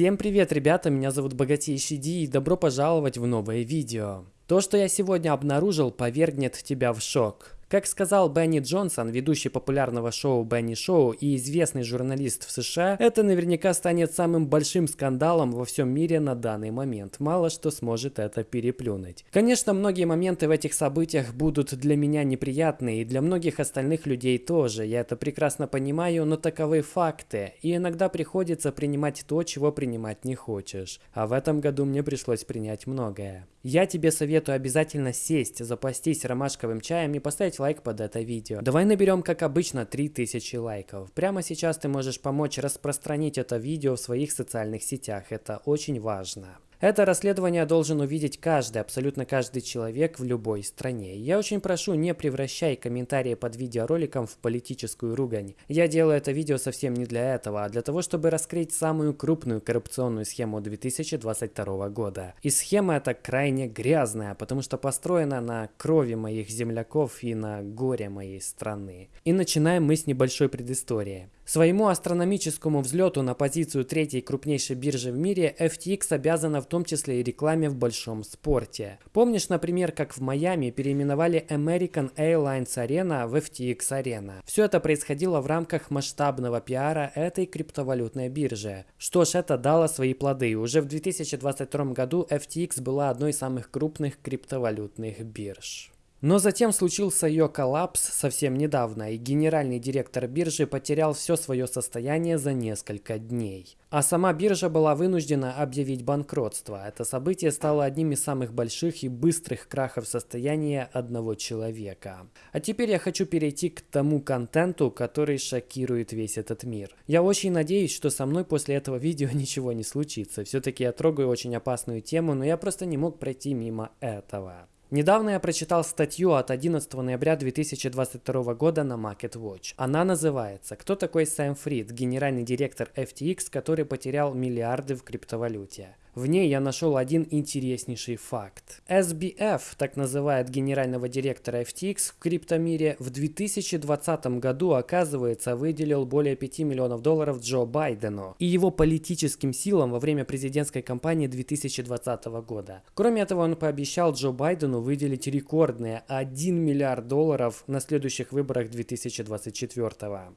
Всем привет, ребята, меня зовут Богатейший Ди и добро пожаловать в новое видео. То, что я сегодня обнаружил, повергнет тебя в шок. Как сказал Бенни Джонсон, ведущий популярного шоу Бенни Шоу и известный журналист в США, это наверняка станет самым большим скандалом во всем мире на данный момент. Мало что сможет это переплюнуть. Конечно, многие моменты в этих событиях будут для меня неприятны и для многих остальных людей тоже. Я это прекрасно понимаю, но таковы факты. И иногда приходится принимать то, чего принимать не хочешь. А в этом году мне пришлось принять многое. Я тебе советую обязательно сесть, запастись ромашковым чаем и поставить лайк под это видео. Давай наберем, как обычно, 3000 лайков. Прямо сейчас ты можешь помочь распространить это видео в своих социальных сетях. Это очень важно. Это расследование должен увидеть каждый, абсолютно каждый человек в любой стране. Я очень прошу, не превращай комментарии под видеороликом в политическую ругань. Я делаю это видео совсем не для этого, а для того, чтобы раскрыть самую крупную коррупционную схему 2022 года. И схема эта крайне грязная, потому что построена на крови моих земляков и на горе моей страны. И начинаем мы с небольшой предыстории. Своему астрономическому взлету на позицию третьей крупнейшей биржи в мире FTX обязана в том числе и рекламе в большом спорте. Помнишь, например, как в Майами переименовали American Airlines Arena в FTX Arena? Все это происходило в рамках масштабного пиара этой криптовалютной биржи. Что ж, это дало свои плоды. Уже в 2022 году FTX была одной из самых крупных криптовалютных бирж. Но затем случился ее коллапс совсем недавно, и генеральный директор биржи потерял все свое состояние за несколько дней. А сама биржа была вынуждена объявить банкротство. Это событие стало одним из самых больших и быстрых крахов состояния одного человека. А теперь я хочу перейти к тому контенту, который шокирует весь этот мир. Я очень надеюсь, что со мной после этого видео ничего не случится. Все-таки я трогаю очень опасную тему, но я просто не мог пройти мимо этого. Недавно я прочитал статью от 11 ноября 2022 года на MarketWatch. Она называется «Кто такой Сэм Фрид, генеральный директор FTX, который потерял миллиарды в криптовалюте?» В ней я нашел один интереснейший факт. SBF, так называет генерального директора FTX в криптомире, в 2020 году, оказывается, выделил более 5 миллионов долларов Джо Байдену и его политическим силам во время президентской кампании 2020 года. Кроме этого, он пообещал Джо Байдену выделить рекордные 1 миллиард долларов на следующих выборах 2024 года.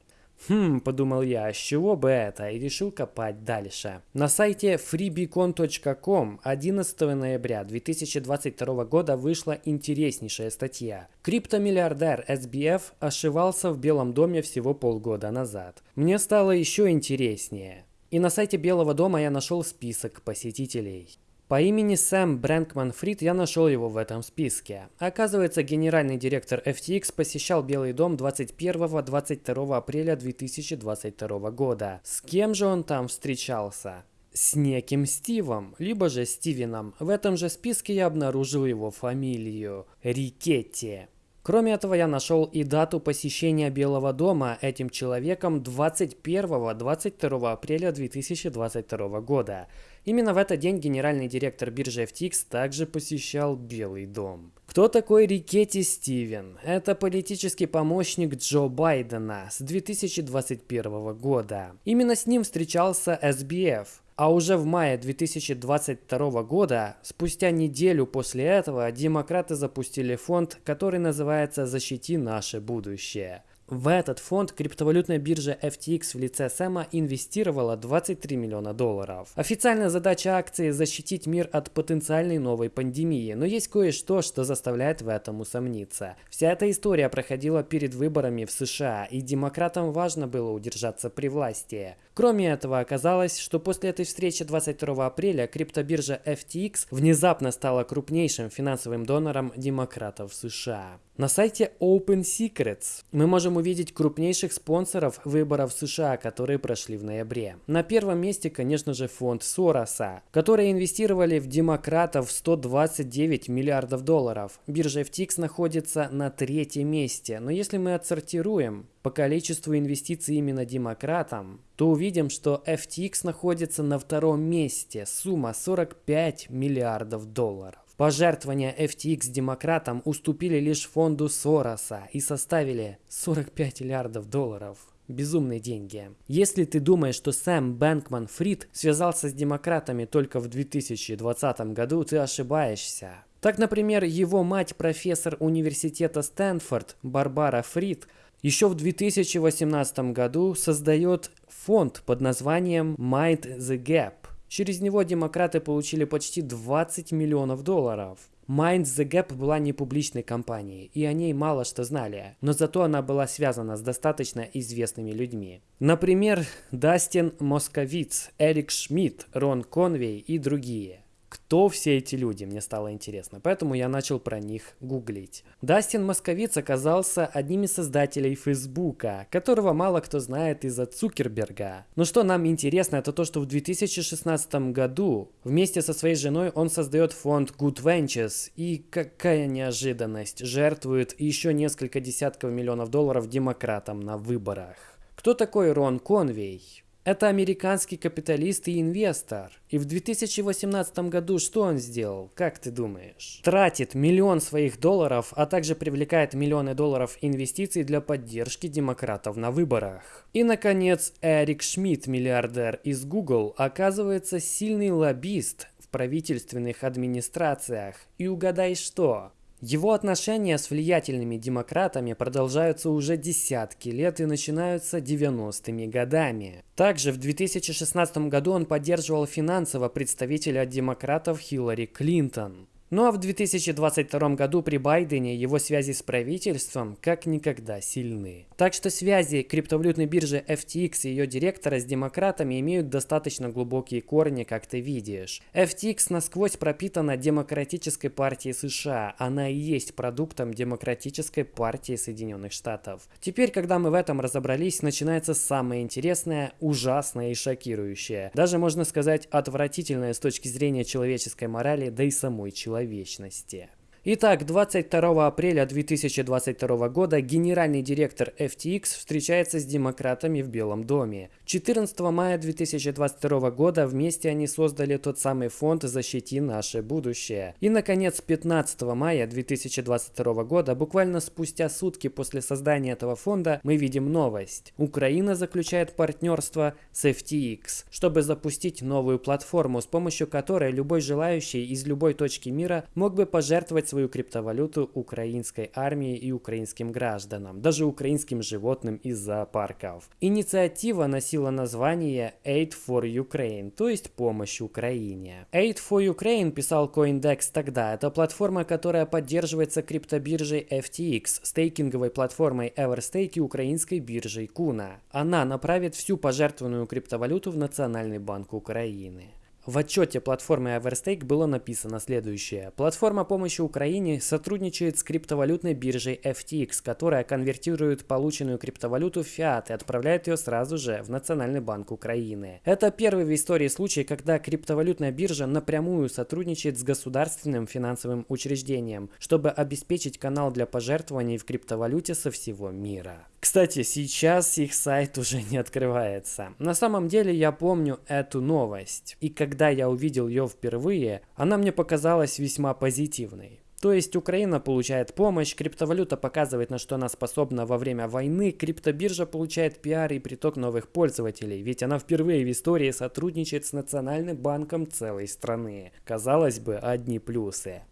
Хм, подумал я, с чего бы это, и решил копать дальше. На сайте freebeacon.com 11 ноября 2022 года вышла интереснейшая статья. Криптомиллиардер SBF ошивался в Белом доме всего полгода назад. Мне стало еще интереснее. И на сайте Белого дома я нашел список посетителей. По имени Сэм Брэнкман Фрид я нашел его в этом списке. Оказывается, генеральный директор FTX посещал Белый дом 21-22 апреля 2022 года. С кем же он там встречался? С неким Стивом, либо же Стивеном. В этом же списке я обнаружил его фамилию. Рикетти. Кроме этого, я нашел и дату посещения Белого дома этим человеком 21-22 апреля 2022 года. Именно в этот день генеральный директор биржи FTX также посещал Белый дом. Кто такой Рикетти Стивен? Это политический помощник Джо Байдена с 2021 года. Именно с ним встречался SBF. А уже в мае 2022 года, спустя неделю после этого, демократы запустили фонд, который называется «Защити наше будущее». В этот фонд криптовалютная биржа FTX в лице Сэма инвестировала 23 миллиона долларов. Официальная задача акции – защитить мир от потенциальной новой пандемии, но есть кое-что, что заставляет в этом усомниться. Вся эта история проходила перед выборами в США, и демократам важно было удержаться при власти. Кроме этого, оказалось, что после этой встречи 22 апреля криптобиржа FTX внезапно стала крупнейшим финансовым донором демократов США. На сайте Open Secrets мы можем увидеть крупнейших спонсоров выборов США, которые прошли в ноябре. На первом месте, конечно же, фонд Сороса, которые инвестировали в демократов 129 миллиардов долларов. Биржа FTX находится на третьем месте, но если мы отсортируем по количеству инвестиций именно демократам, то увидим, что FTX находится на втором месте, сумма 45 миллиардов долларов. Пожертвования FTX демократам уступили лишь фонду Сороса и составили 45 миллиардов долларов. Безумные деньги. Если ты думаешь, что Сэм Бэнкман Фрид связался с демократами только в 2020 году, ты ошибаешься. Так, например, его мать, профессор университета Стэнфорд Барбара Фрид, еще в 2018 году создает фонд под названием Mind the Gap. Через него демократы получили почти 20 миллионов долларов. Mind the Gap была не публичной компанией, и о ней мало что знали, но зато она была связана с достаточно известными людьми. Например, Дастин Московиц, Эрик Шмидт, Рон Конвей и другие. Кто все эти люди, мне стало интересно, поэтому я начал про них гуглить. Дастин Московиц оказался одним из создателей Фейсбука, которого мало кто знает из-за Цукерберга. Но что нам интересно, это то, что в 2016 году вместе со своей женой он создает фонд Good Ventures и, какая неожиданность, жертвует еще несколько десятков миллионов долларов демократам на выборах. Кто такой Рон Конвей? Это американский капиталист и инвестор. И в 2018 году что он сделал, как ты думаешь? Тратит миллион своих долларов, а также привлекает миллионы долларов инвестиций для поддержки демократов на выборах. И, наконец, Эрик Шмидт, миллиардер из Google, оказывается сильный лоббист в правительственных администрациях. И угадай что? Его отношения с влиятельными демократами продолжаются уже десятки лет и начинаются 90-ми годами. Также в 2016 году он поддерживал финансово представителя демократов Хиллари Клинтон. Ну а в 2022 году при Байдене его связи с правительством как никогда сильны. Так что связи криптовалютной биржи FTX и ее директора с демократами имеют достаточно глубокие корни, как ты видишь. FTX насквозь пропитана демократической партией США. Она и есть продуктом демократической партии Соединенных Штатов. Теперь, когда мы в этом разобрались, начинается самое интересное, ужасное и шокирующее. Даже можно сказать отвратительное с точки зрения человеческой морали, да и самой человечности. Итак, 22 апреля 2022 года генеральный директор FTX встречается с демократами в Белом доме. 14 мая 2022 года вместе они создали тот самый фонд «Защити наше будущее». И, наконец, 15 мая 2022 года, буквально спустя сутки после создания этого фонда, мы видим новость. Украина заключает партнерство с FTX, чтобы запустить новую платформу, с помощью которой любой желающий из любой точки мира мог бы пожертвовать свою криптовалюту украинской армии и украинским гражданам, даже украинским животным из зоопарков. Инициатива носила название Aid for Ukraine, то есть помощь Украине. Aid for Ukraine, писал CoinDex тогда, это платформа, которая поддерживается криптобиржей FTX, стейкинговой платформой Everstake и украинской биржей Kuna. Она направит всю пожертвованную криптовалюту в Национальный банк Украины. В отчете платформы Everstake было написано следующее. Платформа помощи Украине сотрудничает с криптовалютной биржей FTX, которая конвертирует полученную криптовалюту в фиат и отправляет ее сразу же в Национальный банк Украины. Это первый в истории случай, когда криптовалютная биржа напрямую сотрудничает с государственным финансовым учреждением, чтобы обеспечить канал для пожертвований в криптовалюте со всего мира. Кстати, сейчас их сайт уже не открывается. На самом деле я помню эту новость. И когда я увидел ее впервые, она мне показалась весьма позитивной. То есть Украина получает помощь, криптовалюта показывает, на что она способна во время войны, криптобиржа получает пиар и приток новых пользователей, ведь она впервые в истории сотрудничает с Национальным банком целой страны. Казалось бы, одни плюсы.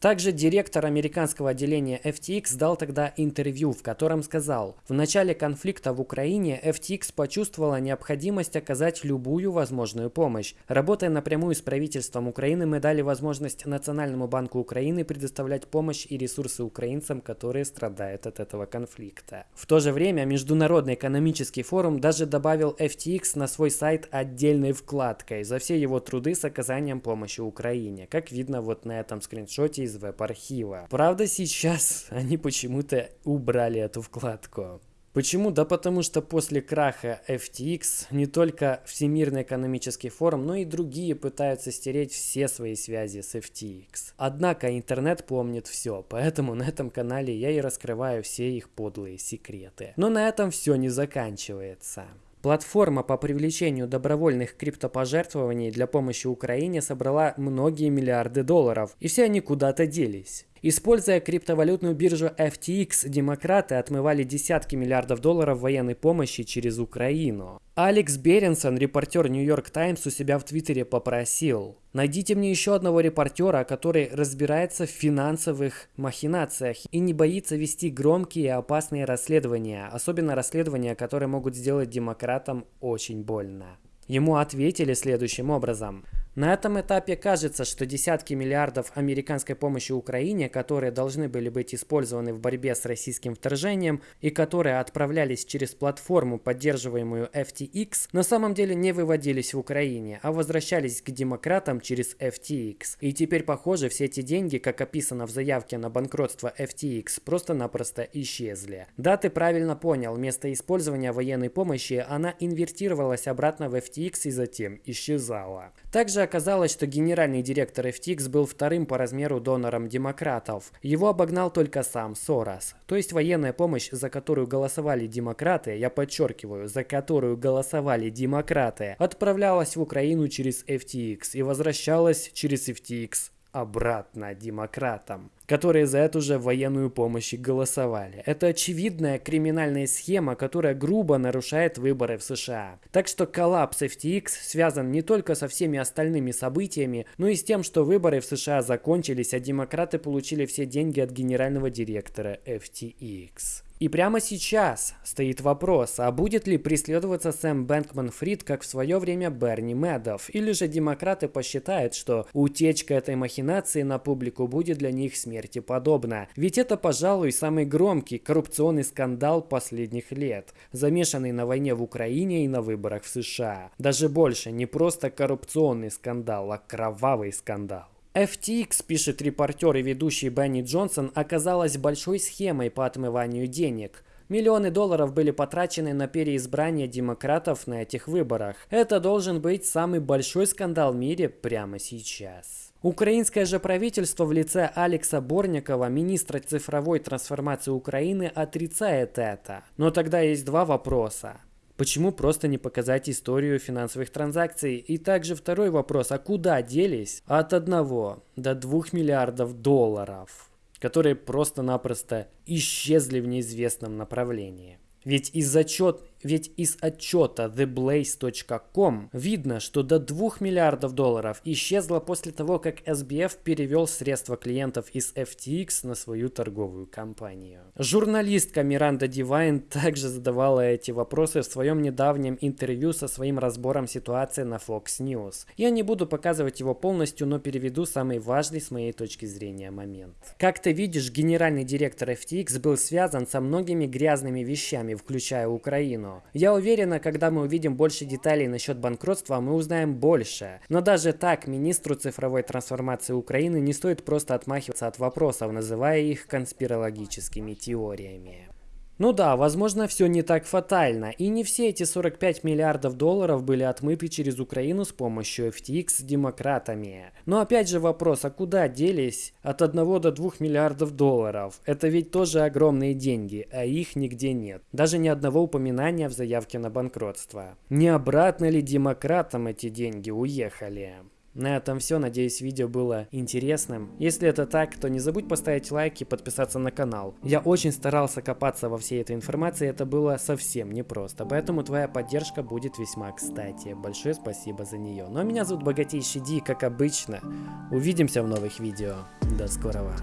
Также директор американского отделения FTX дал тогда интервью, в котором сказал, в начале конфликта в Украине FTX почувствовала необходимость оказать любую возможную помощь. Работая напрямую с правительством Украины, мы дали возможность Национальному банку Украины предоставлять помощь и ресурсы украинцам, которые страдают от этого конфликта. В то же время Международный экономический форум даже добавил FTX на свой сайт отдельной вкладкой за все его труды с оказанием помощи Украине, как видно вот на этом скриншоте из веб-архива. Правда, сейчас они почему-то убрали эту вкладку. Почему? Да потому что после краха FTX не только Всемирный экономический форум, но и другие пытаются стереть все свои связи с FTX. Однако интернет помнит все, поэтому на этом канале я и раскрываю все их подлые секреты. Но на этом все не заканчивается. Платформа по привлечению добровольных криптопожертвований для помощи Украине собрала многие миллиарды долларов, и все они куда-то делись. Используя криптовалютную биржу FTX, демократы отмывали десятки миллиардов долларов военной помощи через Украину. Алекс Беренсон, репортер Нью-Йорк Таймс, у себя в Твиттере попросил Найдите мне еще одного репортера, который разбирается в финансовых махинациях и не боится вести громкие и опасные расследования, особенно расследования, которые могут сделать демократам очень больно. Ему ответили следующим образом. На этом этапе кажется, что десятки миллиардов американской помощи Украине, которые должны были быть использованы в борьбе с российским вторжением и которые отправлялись через платформу, поддерживаемую FTX, на самом деле не выводились в Украине, а возвращались к демократам через FTX. И теперь, похоже, все эти деньги, как описано в заявке на банкротство FTX, просто-напросто исчезли. Да, ты правильно понял, вместо использования военной помощи она инвертировалась обратно в FTX и затем исчезала. Также оказалось, что генеральный директор FTX был вторым по размеру донором демократов. Его обогнал только сам Сорос. То есть военная помощь, за которую голосовали демократы, я подчеркиваю, за которую голосовали демократы, отправлялась в Украину через FTX и возвращалась через FTX обратно демократам, которые за эту же военную помощь голосовали. Это очевидная криминальная схема, которая грубо нарушает выборы в США. Так что коллапс FTX связан не только со всеми остальными событиями, но и с тем, что выборы в США закончились, а демократы получили все деньги от генерального директора FTX. И прямо сейчас стоит вопрос, а будет ли преследоваться Сэм Бэнкман Фрид, как в свое время Берни Мэддов, или же демократы посчитают, что утечка этой махинации на публику будет для них смерти подобна. Ведь это, пожалуй, самый громкий коррупционный скандал последних лет, замешанный на войне в Украине и на выборах в США. Даже больше, не просто коррупционный скандал, а кровавый скандал. FTX, пишет репортер и ведущий Бенни Джонсон, оказалась большой схемой по отмыванию денег. Миллионы долларов были потрачены на переизбрание демократов на этих выборах. Это должен быть самый большой скандал в мире прямо сейчас. Украинское же правительство в лице Алекса Борникова, министра цифровой трансформации Украины, отрицает это. Но тогда есть два вопроса. Почему просто не показать историю финансовых транзакций? И также второй вопрос, а куда делись от 1 до 2 миллиардов долларов, которые просто-напросто исчезли в неизвестном направлении? Ведь из, отчет, ведь из отчета theblaze.com видно, что до 2 миллиардов долларов исчезло после того, как SBF перевел средства клиентов из FTX на свою торговую компанию. Журналистка Миранда Дивайн также задавала эти вопросы в своем недавнем интервью со своим разбором ситуации на Fox News. Я не буду показывать его полностью, но переведу самый важный с моей точки зрения момент. Как ты видишь, генеральный директор FTX был связан со многими грязными вещами, включая Украину. Я уверена, когда мы увидим больше деталей насчет банкротства, мы узнаем больше. Но даже так, министру цифровой трансформации Украины не стоит просто отмахиваться от вопросов, называя их конспирологическими теориями. Ну да, возможно, все не так фатально, и не все эти 45 миллиардов долларов были отмыты через Украину с помощью FTX с демократами. Но опять же вопрос, а куда делись от 1 до 2 миллиардов долларов? Это ведь тоже огромные деньги, а их нигде нет. Даже ни одного упоминания в заявке на банкротство. Не обратно ли демократам эти деньги уехали? На этом все. Надеюсь, видео было интересным. Если это так, то не забудь поставить лайк и подписаться на канал. Я очень старался копаться во всей этой информации, это было совсем непросто. Поэтому твоя поддержка будет весьма кстати. Большое спасибо за нее. Ну а меня зовут Богатейший Ди, как обычно. Увидимся в новых видео. До скорого.